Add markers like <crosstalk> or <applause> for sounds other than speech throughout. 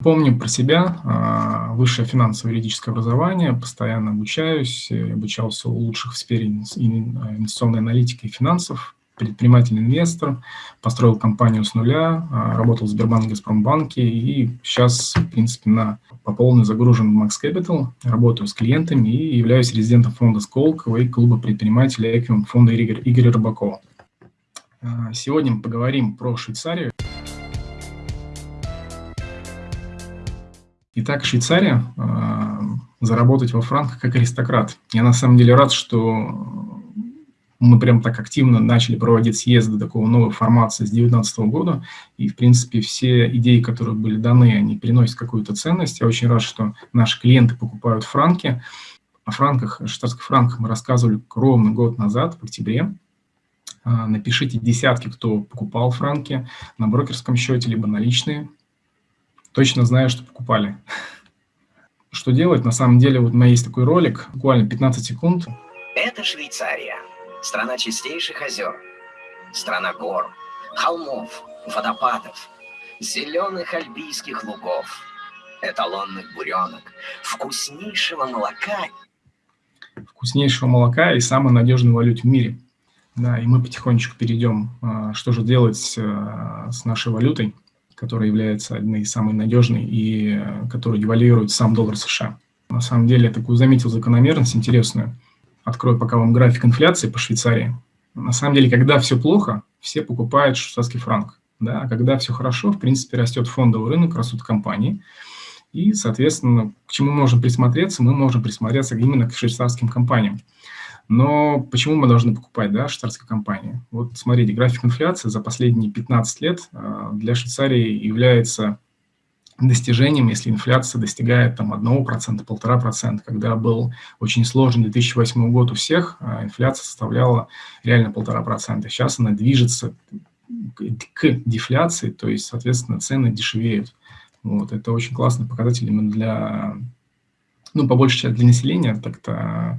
Помню про себя, а, высшее финансово-юридическое образование, постоянно обучаюсь, обучался у лучших в сфере инвестиционной аналитики и финансов, предприниматель-инвестор, построил компанию с нуля, а, работал в Сбербанке, Газпромбанке и сейчас, в принципе, на, по полной загружен в Max Capital, работаю с клиентами и являюсь резидентом фонда Сколково и клуба предпринимателей Эквиум фонда Игоря, Игоря Рыбакова. А, сегодня мы поговорим про Швейцарию. Итак, Швейцария, э, заработать во франках как аристократ. Я на самом деле рад, что мы прям так активно начали проводить съезды такого новой формации с 2019 года, и, в принципе, все идеи, которые были даны, они приносят какую-то ценность. Я очень рад, что наши клиенты покупают франки. О франках, швейцарских франках мы рассказывали ровно год назад, в октябре. Э, напишите десятки, кто покупал франки на брокерском счете, либо наличные точно знаю, что покупали. Что делать? На самом деле, вот у меня есть такой ролик, буквально 15 секунд. Это Швейцария, страна чистейших озер, страна гор, холмов, водопадов, зеленых альбийских лугов, эталонных буренок, вкуснейшего молока. Вкуснейшего молока и самой надежной валюте в мире. Да, и мы потихонечку перейдем, а, что же делать а, с нашей валютой которая является одной из самых надежной и э, которая девальвирует сам доллар США. На самом деле, я такую заметил закономерность интересную. Открою пока вам график инфляции по Швейцарии. На самом деле, когда все плохо, все покупают швейцарский франк. Да? А когда все хорошо, в принципе, растет фондовый рынок, растут компании. И, соответственно, к чему мы можем присмотреться? Мы можем присмотреться именно к швейцарским компаниям. Но почему мы должны покупать да, швейцарские компании? Вот смотрите, график инфляции за последние 15 лет а, для Швейцарии является достижением, если инфляция достигает там 1%, 1,5%. Когда был очень сложный 2008 год у всех, а, инфляция составляла реально 1,5%. Сейчас она движется к дефляции, то есть, соответственно, цены дешевеют. Вот, это очень классный показатель именно для, ну, по большей части для населения, так-то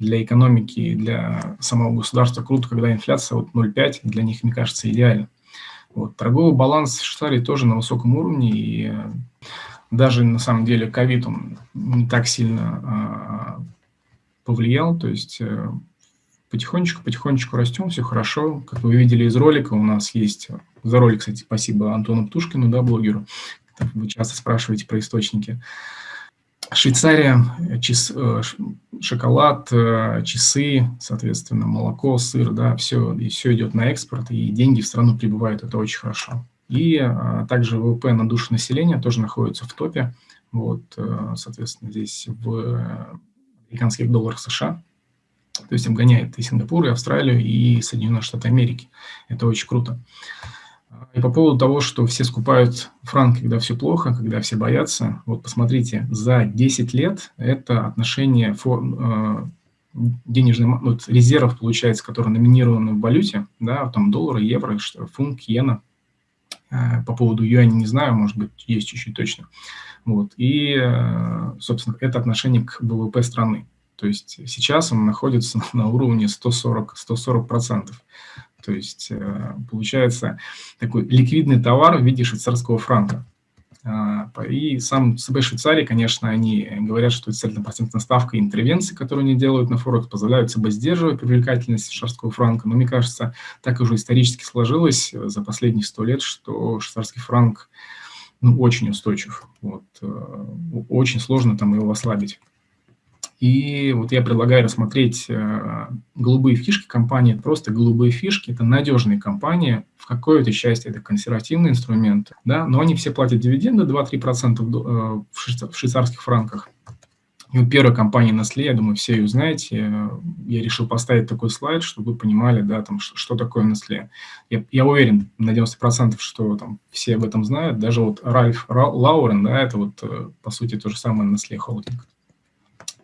для экономики, для самого государства круто, когда инфляция вот 0,5, для них, мне кажется, идеально. Вот. Торговый баланс Швейцарии тоже на высоком уровне, и э, даже на самом деле ковид он не так сильно а, повлиял, то есть потихонечку-потихонечку растем, все хорошо. Как вы видели из ролика, у нас есть, за ролик, кстати, спасибо Антону Птушкину, да, блогеру, вы часто спрашиваете про источники. Швейцария, час, э, шоколад, э, часы, соответственно, молоко, сыр, да, все, и все идет на экспорт, и деньги в страну прибывают, это очень хорошо. И а, также ВВП на душу населения тоже находится в топе, вот, соответственно, здесь в американских долларах США, то есть обгоняет и Сингапур, и Австралию, и Соединенные Штаты Америки. Это очень круто. По поводу того, что все скупают франк, когда все плохо, когда все боятся, вот посмотрите, за 10 лет это отношение фор, э, денежных вот, резервов, получается, которые номинированы в валюте, да, там доллары, евро, фунт, иена, э, по поводу юаня не знаю, может быть, есть чуть-чуть точно. Вот. И, э, собственно, это отношение к ВВП страны. То есть сейчас он находится <laughs> на уровне 140%. 140%. То есть э, получается такой ликвидный товар в виде швейцарского франка. А, и сам ЦБ Швейцарии, конечно, они говорят, что это процентная ставка интервенции, которые они делают на Форекс, позволяют ЦБ сдерживать привлекательность швейцарского франка. Но мне кажется, так уже исторически сложилось за последние сто лет, что швейцарский франк ну, очень устойчив. Вот, э, очень сложно там его ослабить. И вот я предлагаю рассмотреть э, голубые фишки компании. Просто голубые фишки – это надежные компании. В какой-то части это консервативные инструменты, да, но они все платят дивиденды 2-3% э, в швейцарских франках. И вот первая компания Nestle, я думаю, все ее знаете. Я решил поставить такой слайд, чтобы вы понимали, да, там, что, что такое Nestle. Я, я уверен на 90%, что там все об этом знают. Даже вот Ральф Лаурен, да, это вот, э, по сути, то же самое Nestle Holding.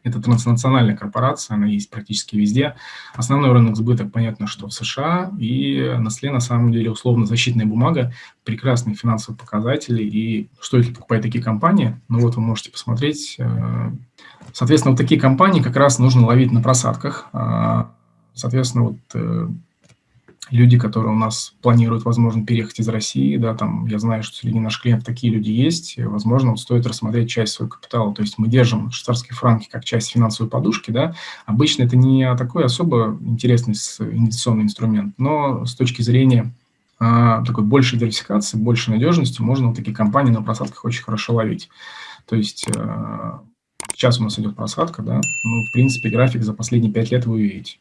Это транснациональная корпорация, она есть практически везде. Основной рынок сбыта, понятно, что в США, и Nestle на самом деле условно-защитная бумага, прекрасные финансовые показатели, и стоит ли покупать такие компании? Ну вот вы можете посмотреть. Э, соответственно, вот такие компании как раз нужно ловить на просадках. А, соответственно, вот э, люди, которые у нас планируют, возможно, переехать из России, да, там, я знаю, что среди наших клиентов такие люди есть, возможно, вот стоит рассмотреть часть своего капитала, то есть мы держим швейцарские франки как часть финансовой подушки, да, обычно это не такой особо интересный инвестиционный инструмент, но с точки зрения а, такой большей диверсификации, большей надежности можно вот такие компании на просадках очень хорошо ловить. То есть а, сейчас у нас идет просадка, да, ну, в принципе, график за последние пять лет вы увидите.